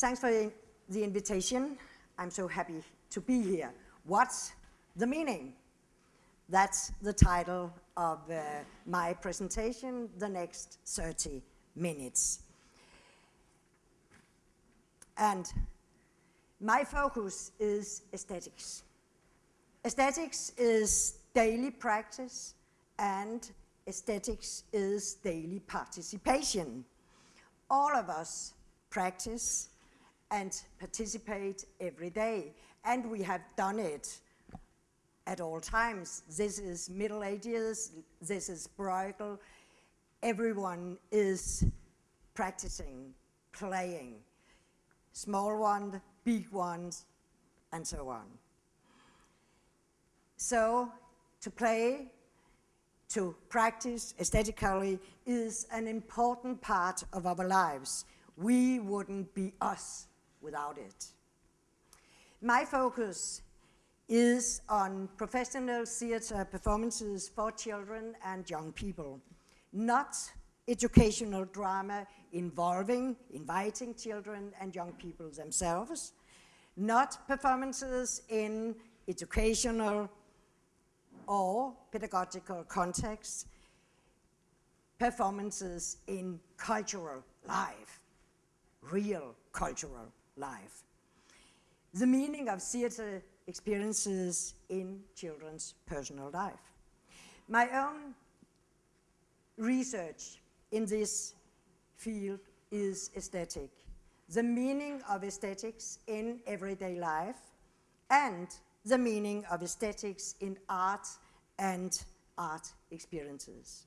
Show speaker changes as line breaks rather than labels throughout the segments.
Thanks for the invitation. I'm so happy to be here. What's the meaning? That's the title of uh, my presentation, the next 30 minutes. And my focus is aesthetics. Aesthetics is daily practice and aesthetics is daily participation. All of us practice and participate every day, and we have done it at all times. This is Middle Ages, this is Bruegel. Everyone is practicing, playing. Small ones, big ones, and so on. So, to play, to practice aesthetically is an important part of our lives. We wouldn't be us without it. My focus is on professional theater performances for children and young people, not educational drama involving, inviting children and young people themselves, not performances in educational or pedagogical contexts, performances in cultural life, real cultural life. The meaning of theater experiences in children's personal life. My own research in this field is aesthetic, the meaning of aesthetics in everyday life, and the meaning of aesthetics in art and art experiences.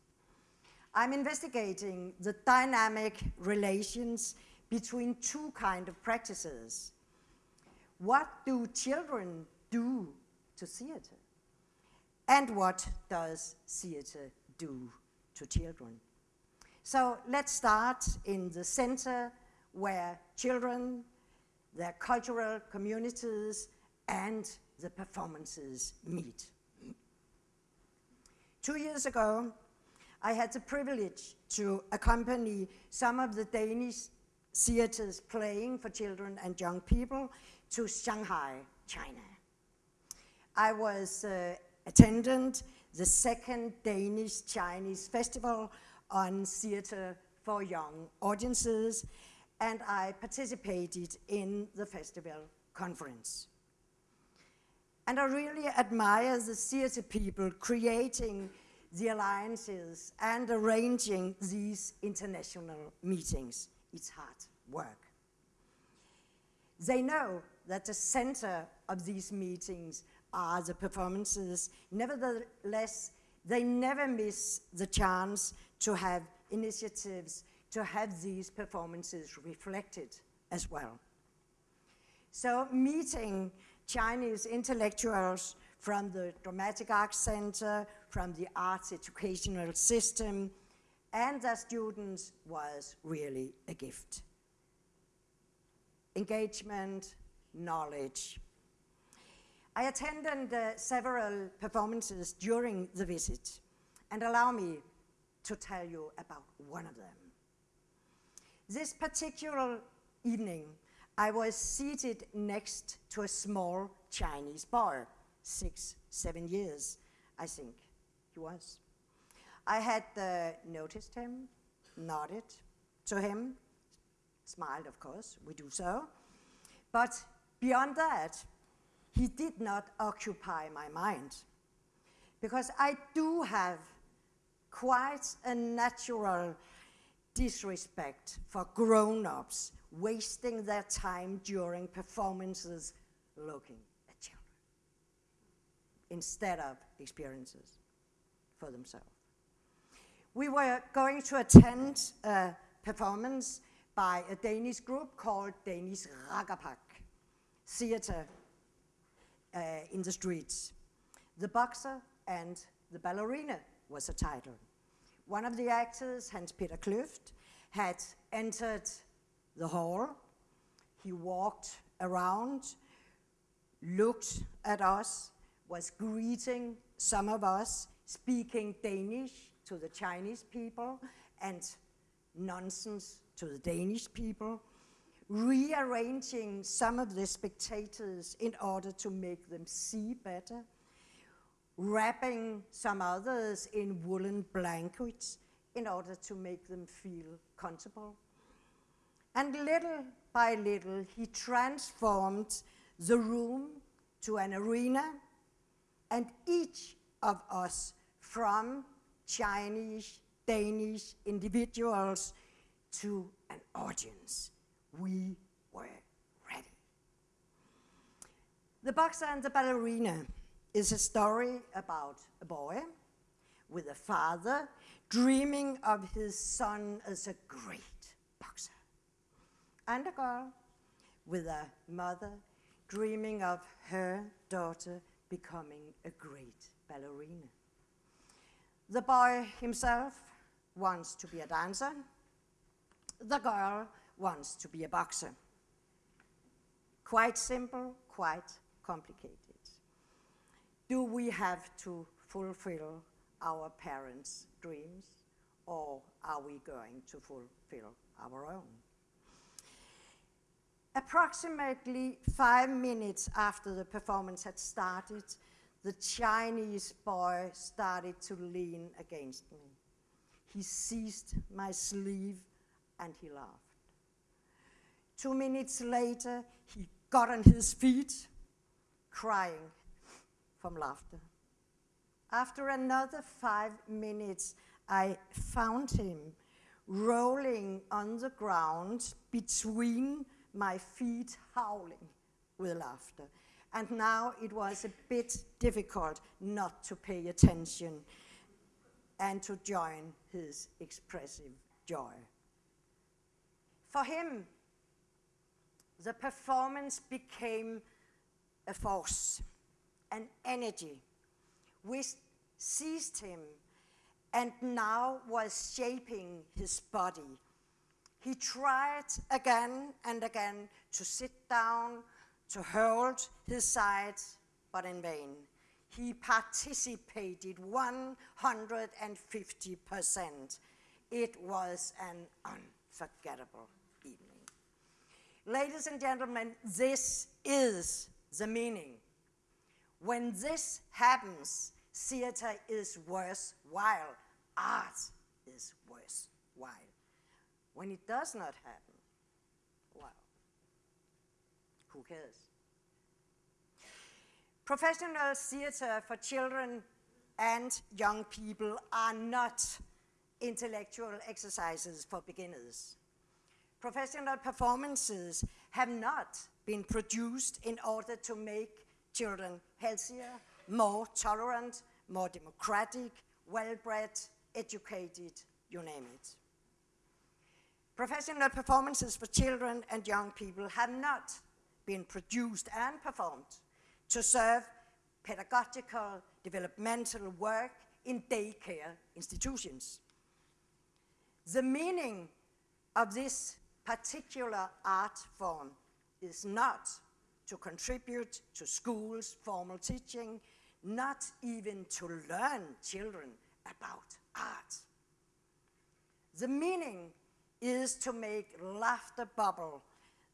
I'm investigating the dynamic relations between two kind of practices. What do children do to theater? And what does theater do to children? So let's start in the center where children, their cultural communities, and the performances meet. Two years ago, I had the privilege to accompany some of the Danish theaters playing for children and young people to Shanghai, China. I was uh, attendant the second Danish Chinese festival on theater for young audiences, and I participated in the festival conference. And I really admire the theater people creating the alliances and arranging these international meetings. It's hard work. They know that the center of these meetings are the performances. Nevertheless, they never miss the chance to have initiatives to have these performances reflected as well. So meeting Chinese intellectuals from the Dramatic Arts Center, from the arts educational system, and their students was really a gift. Engagement, knowledge. I attended uh, several performances during the visit, and allow me to tell you about one of them. This particular evening, I was seated next to a small Chinese boy, six, seven years, I think he was. I had uh, noticed him, nodded to him, smiled, of course, we do so. But beyond that, he did not occupy my mind. Because I do have quite a natural disrespect for grown-ups wasting their time during performances looking at children instead of experiences for themselves. We were going to attend a performance by a Danish group called Danish Rakkerpak Theater uh, in the Streets. The Boxer and the Ballerina was the title. One of the actors, Hans-Peter Klüft, had entered the hall. He walked around, looked at us, was greeting some of us, speaking Danish to the Chinese people and nonsense to the Danish people, rearranging some of the spectators in order to make them see better, wrapping some others in woolen blankets in order to make them feel comfortable. And little by little, he transformed the room to an arena, and each of us, from Chinese, Danish individuals to an audience, we were ready. The Boxer and the Ballerina is a story about a boy with a father dreaming of his son as a great boxer, and a girl with a mother dreaming of her daughter becoming a great ballerina. The boy himself wants to be a dancer. The girl wants to be a boxer. Quite simple, quite complicated. Do we have to fulfill our parents' dreams or are we going to fulfill our own? Approximately five minutes after the performance had started, the Chinese boy started to lean against me. He seized my sleeve and he laughed. Two minutes later, he got on his feet, crying from laughter. After another five minutes, I found him rolling on the ground between my feet howling with laughter. And now it was a bit difficult not to pay attention and to join his expressive joy. For him, the performance became a force, an energy, which seized him and now was shaping his body he tried again and again to sit down, to hold his sides, but in vain. He participated 150%. It was an unforgettable evening. Ladies and gentlemen, this is the meaning. When this happens, theater is worthwhile, art is worthwhile. When it does not happen, well, who cares? Professional theater uh, for children and young people are not intellectual exercises for beginners. Professional performances have not been produced in order to make children healthier, more tolerant, more democratic, well-bred, educated, you name it. Professional performances for children and young people have not been produced and performed to serve pedagogical developmental work in daycare institutions. The meaning of this particular art form is not to contribute to schools' formal teaching, not even to learn children about art. The meaning is to make laughter bubble,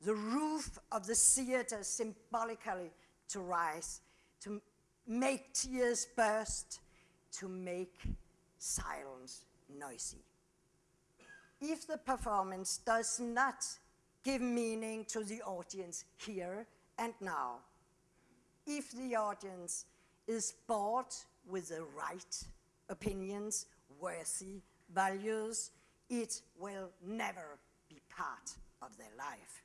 the roof of the theater symbolically to rise, to make tears burst, to make silence noisy. If the performance does not give meaning to the audience here and now, if the audience is bored with the right opinions, worthy values, it will never be part of their life.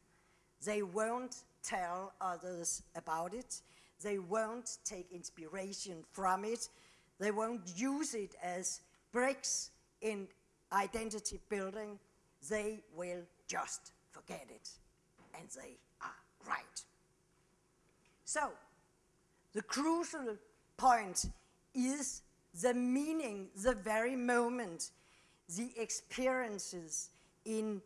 They won't tell others about it. They won't take inspiration from it. They won't use it as bricks in identity building. They will just forget it. And they are right. So, the crucial point is the meaning, the very moment the experiences in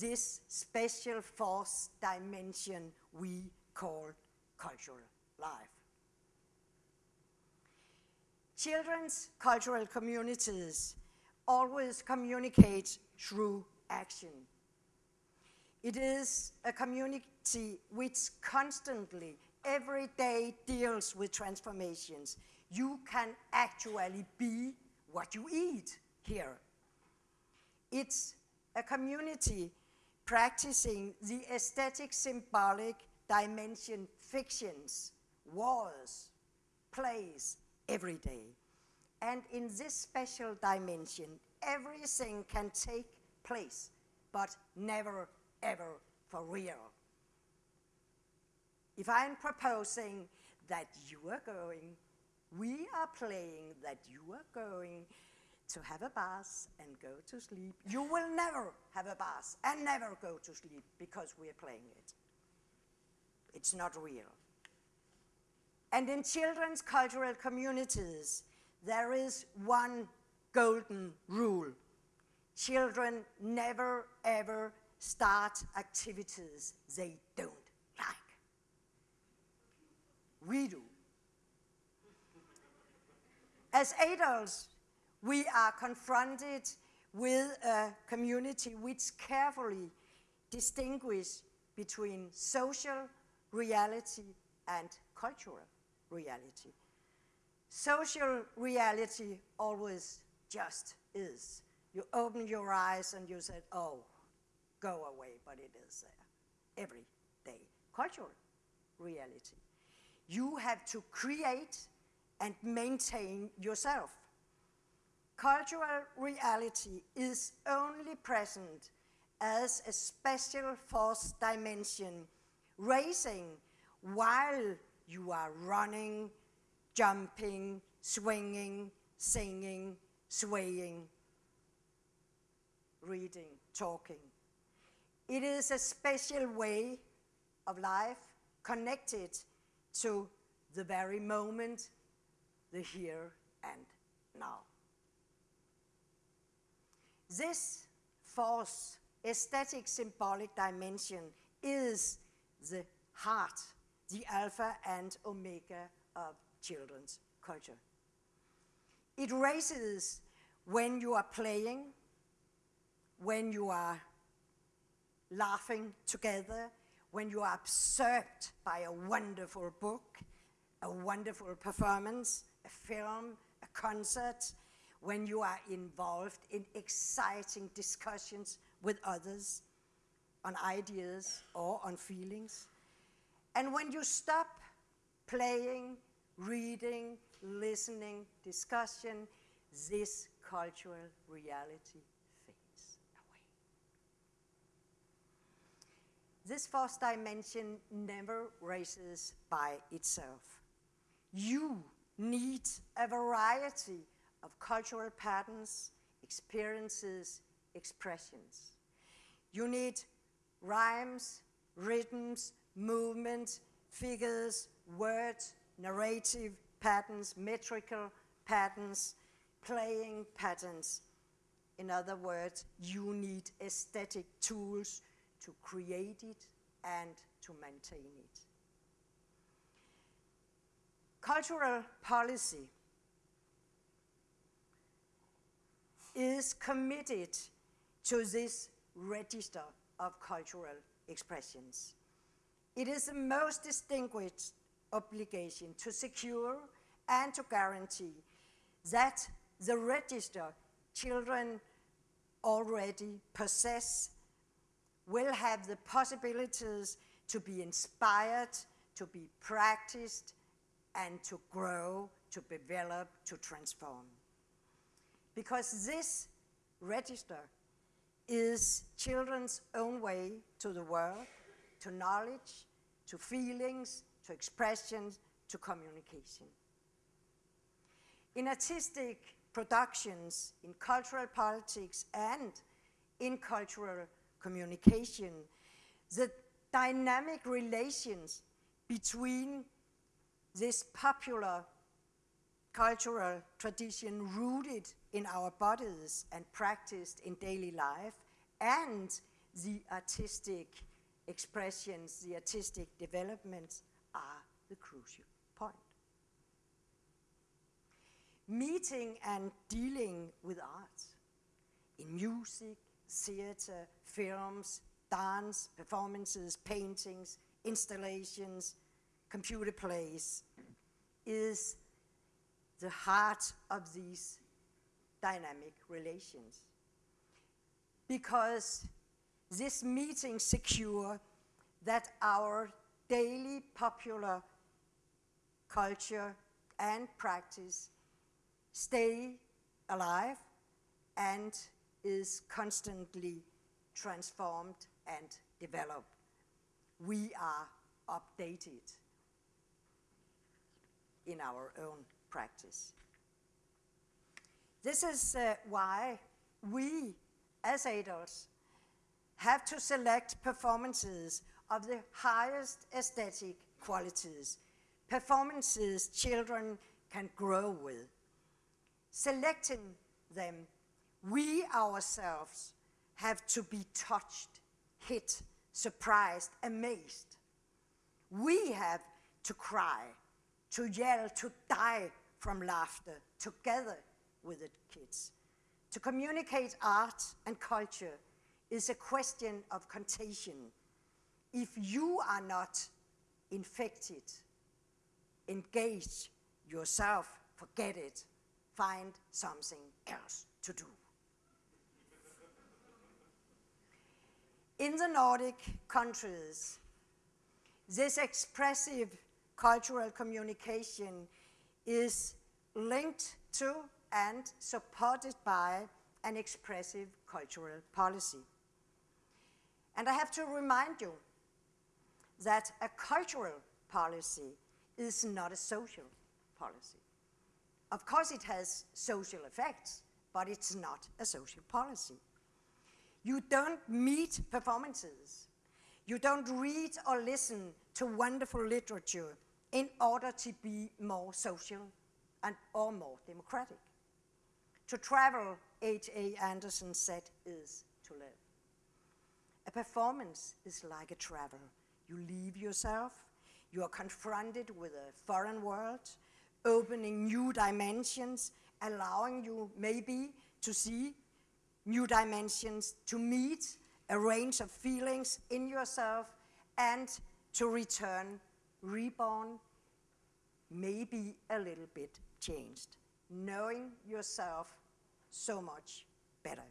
this special fourth dimension we call cultural life. Children's cultural communities always communicate through action. It is a community which constantly, every day deals with transformations. You can actually be what you eat here. It's a community practicing the aesthetic symbolic dimension fictions, wars, plays every day. And in this special dimension, everything can take place, but never, ever for real. If I'm proposing that you are going, we are playing that you are going to have a bath and go to sleep, you will never have a bath and never go to sleep because we are playing it. It's not real. And in children's cultural communities, there is one golden rule. Children never ever start activities they don't like. We do. As adults, we are confronted with a community which carefully distinguishes between social reality and cultural reality. Social reality always just is. You open your eyes and you said, oh, go away, but it is there every day. Cultural reality. You have to create and maintain yourself. Cultural reality is only present as a special force dimension, racing while you are running, jumping, swinging, singing, swaying, reading, talking. It is a special way of life connected to the very moment, the here and now. This false aesthetic symbolic dimension, is the heart, the alpha and omega of children's culture. It raises when you are playing, when you are laughing together, when you are absorbed by a wonderful book, a wonderful performance, a film, a concert, when you are involved in exciting discussions with others on ideas or on feelings. And when you stop playing, reading, listening, discussion, this cultural reality fades away. This fourth dimension never races by itself. You need a variety of cultural patterns, experiences, expressions. You need rhymes, rhythms, movements, figures, words, narrative patterns, metrical patterns, playing patterns. In other words, you need aesthetic tools to create it and to maintain it. Cultural policy is committed to this register of cultural expressions. It is the most distinguished obligation to secure and to guarantee that the register children already possess will have the possibilities to be inspired, to be practiced, and to grow, to develop, to transform because this register is children's own way to the world, to knowledge, to feelings, to expressions, to communication. In artistic productions, in cultural politics, and in cultural communication, the dynamic relations between this popular cultural tradition rooted in our bodies and practiced in daily life, and the artistic expressions, the artistic developments are the crucial point. Meeting and dealing with art in music, theater, films, dance, performances, paintings, installations, computer plays, is the heart of these dynamic relations. Because this meeting secure that our daily popular culture and practice stay alive and is constantly transformed and developed. We are updated in our own practice. This is uh, why we, as adults, have to select performances of the highest aesthetic qualities, performances children can grow with. Selecting them, we ourselves have to be touched, hit, surprised, amazed. We have to cry, to yell, to die from laughter together with the kids. To communicate art and culture is a question of contagion. If you are not infected, engage yourself, forget it, find something else to do. In the Nordic countries, this expressive cultural communication is linked to and supported by an expressive cultural policy. And I have to remind you that a cultural policy is not a social policy. Of course it has social effects, but it's not a social policy. You don't meet performances. You don't read or listen to wonderful literature in order to be more social and or more democratic. To travel, H.C. Andersen said, is to live. A performance is like a travel. You leave yourself, you are confronted with a foreign world, opening new dimensions, allowing you maybe to see new dimensions, to meet a range of feelings in yourself, and to return reborn, maybe a little bit changed, knowing yourself so much better.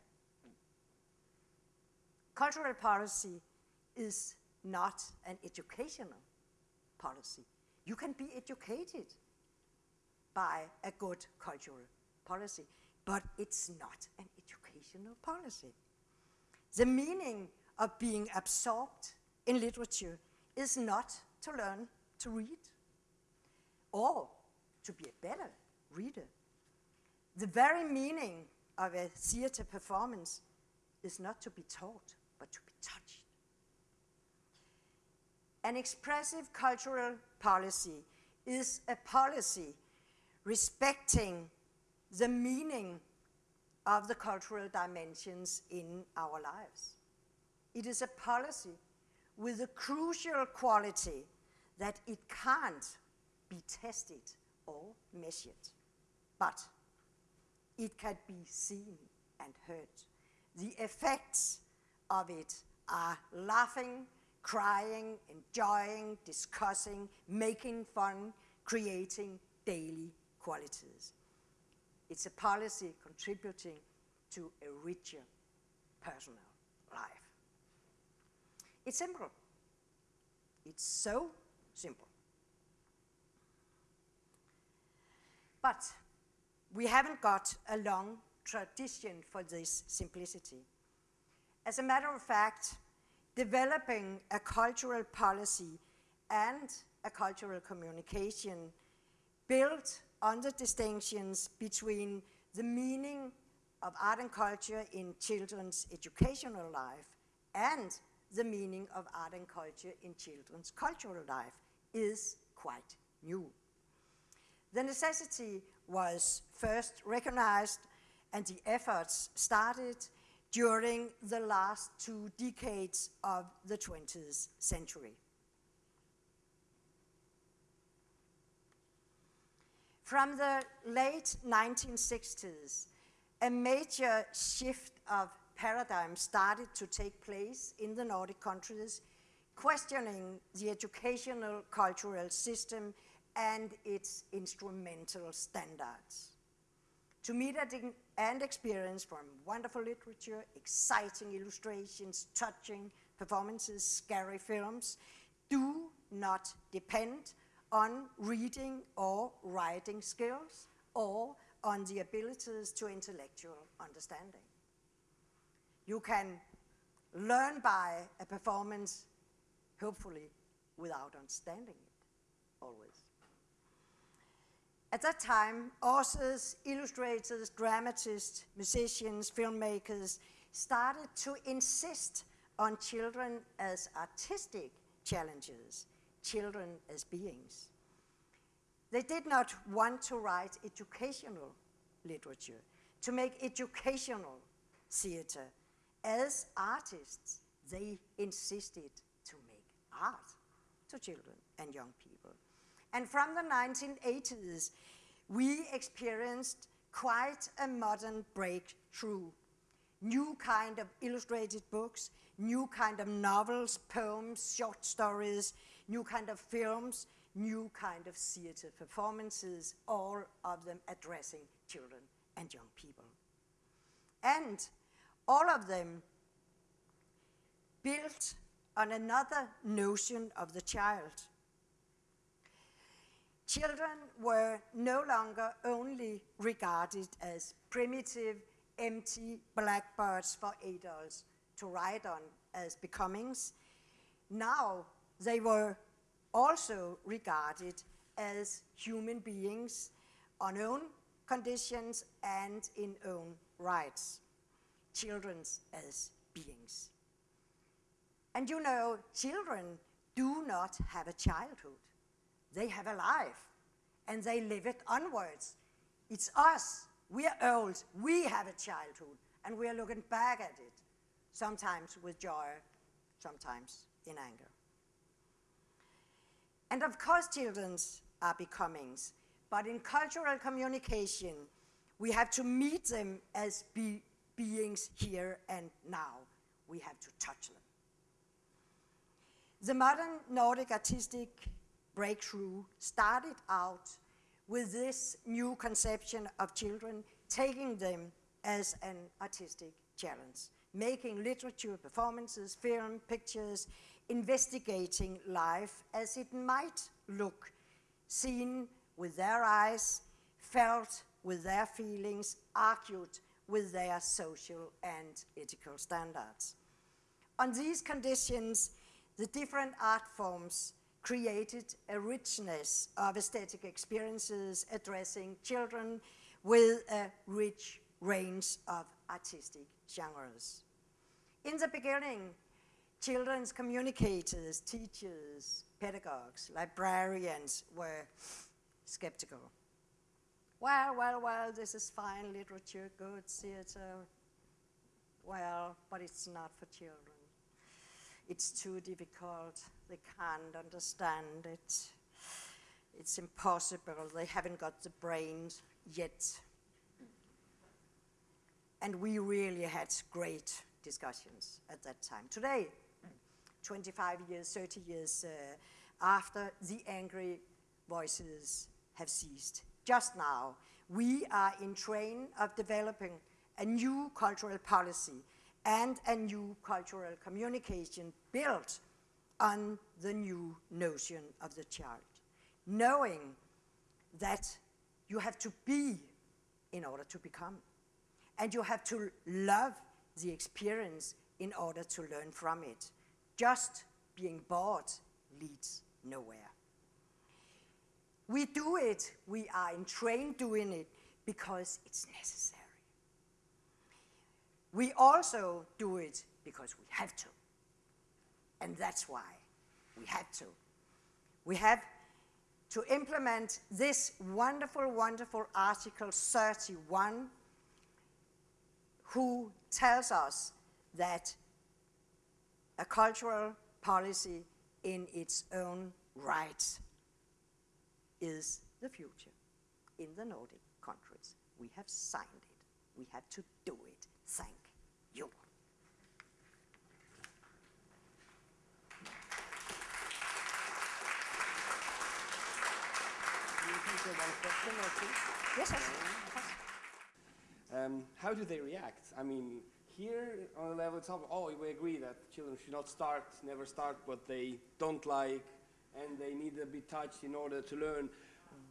Cultural policy is not an educational policy. You can be educated by a good cultural policy, but it's not an educational policy. The meaning of being absorbed in literature is not to learn to read or to be a better reader. The very meaning of a theater performance is not to be taught, but to be touched. An expressive cultural policy is a policy respecting the meaning of the cultural dimensions in our lives. It is a policy with a crucial quality that it can't be tested or measured, but it can be seen and heard. The effects of it are laughing, crying, enjoying, discussing, making fun, creating daily qualities. It's a policy contributing to a richer personal life. It's simple. It's so simple. But we haven't got a long tradition for this simplicity. As a matter of fact, developing a cultural policy and a cultural communication built on the distinctions between the meaning of art and culture in children's educational life and the meaning of art and culture in children's cultural life is quite new. The necessity was first recognized and the efforts started during the last two decades of the 20th century. From the late 1960s, a major shift of paradigm started to take place in the Nordic countries, questioning the educational cultural system and its instrumental standards. To meet and experience from wonderful literature, exciting illustrations, touching performances, scary films, do not depend on reading or writing skills or on the abilities to intellectual understanding. You can learn by a performance, hopefully, without understanding it, always. At that time, authors, illustrators, dramatists, musicians, filmmakers started to insist on children as artistic challenges, children as beings. They did not want to write educational literature, to make educational theater. As artists, they insisted to make art to children and young people. And from the 1980s, we experienced quite a modern breakthrough. New kind of illustrated books, new kind of novels, poems, short stories, new kind of films, new kind of theater performances, all of them addressing children and young people. And all of them built on another notion of the child. Children were no longer only regarded as primitive, empty blackbirds for adults to ride on as becomings. Now they were also regarded as human beings on own conditions and in own rights, children as beings. And you know, children do not have a childhood. They have a life, and they live it onwards. It's us, we are old, we have a childhood, and we are looking back at it, sometimes with joy, sometimes in anger. And of course, children are becomings, but in cultural communication, we have to meet them as be beings here and now. We have to touch them. The modern Nordic artistic breakthrough started out with this new conception of children, taking them as an artistic challenge, making literature, performances, film, pictures, investigating life as it might look, seen with their eyes, felt with their feelings, argued with their social and ethical standards. On these conditions, the different art forms created a richness of aesthetic experiences addressing children with a rich range of artistic genres. In the beginning, children's communicators, teachers, pedagogues, librarians were skeptical. Well, well, well, this is fine literature, good theater. Well, but it's not for children. It's too difficult. They can't understand it. It's impossible. They haven't got the brains yet. And we really had great discussions at that time. Today, 25 years, 30 years uh, after the angry voices have ceased. Just now, we are in train of developing a new cultural policy and a new cultural communication built on the new notion of the child, knowing that you have to be in order to become, and you have to love the experience in order to learn from it. Just being bored leads nowhere. We do it, we are in train doing it because it's necessary. We also do it because we have to. And that's why we have to. We have to implement this wonderful, wonderful Article 31 who tells us that a cultural policy in its own right is the future in the Nordic countries. We have signed it. We have to do it. Thank you. Yes, yes.
Um, how do they react? I mean, here on the level top. oh, we agree that children should not start, never start what they don't like, and they need to be touched in order to learn.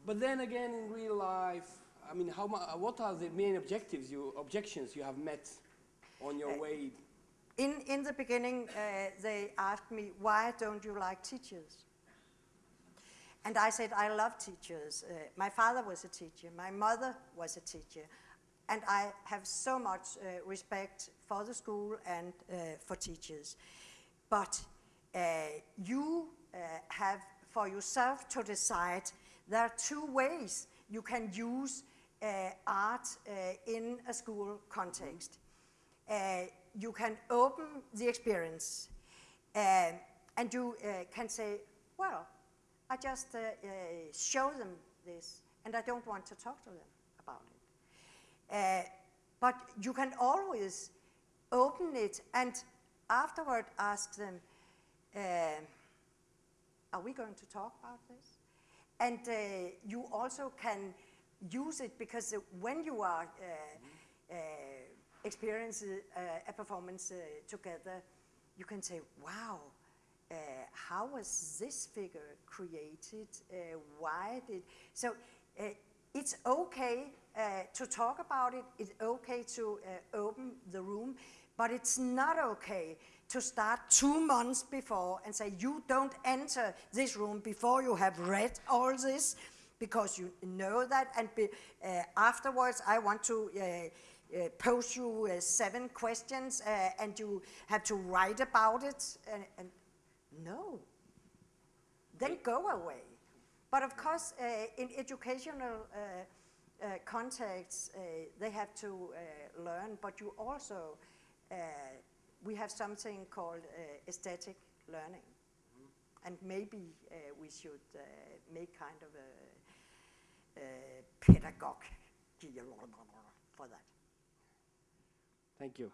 But then again, in real life, I mean, how what are the main objectives, you, objections you have met on your way?
In, in the beginning, uh, they asked me, why don't you like teachers? And I said, I love teachers. Uh, my father was a teacher, my mother was a teacher, and I have so much uh, respect for the school and uh, for teachers. But uh, you uh, have for yourself to decide there are two ways you can use uh, art uh, in a school context. Uh, you can open the experience uh, and you uh, can say, well, I just show them this and I don't want to talk to them about it. But you can always open it and afterward ask them, uh, are we going to talk about this? And uh, you also can use it because when you are uh, experiencing uh, a performance uh, together, you can say, wow, uh, how was this figure created? Uh, why did, so uh, it's okay uh, to talk about it, it's okay to open the room, but it's not okay to start two months before and say, you don't enter this room before you have read all this, because you know that, and be, afterwards I want to uh, pose you uh, seven questions, uh, and you have to write about it, and, and no, then go away. But of course, uh, in educational uh, uh, contexts, uh, they have to uh, learn, but you also, uh, we have something called uh, aesthetic learning. And maybe uh, we should uh, make kind of a, a pedagogue for that.
Thank you.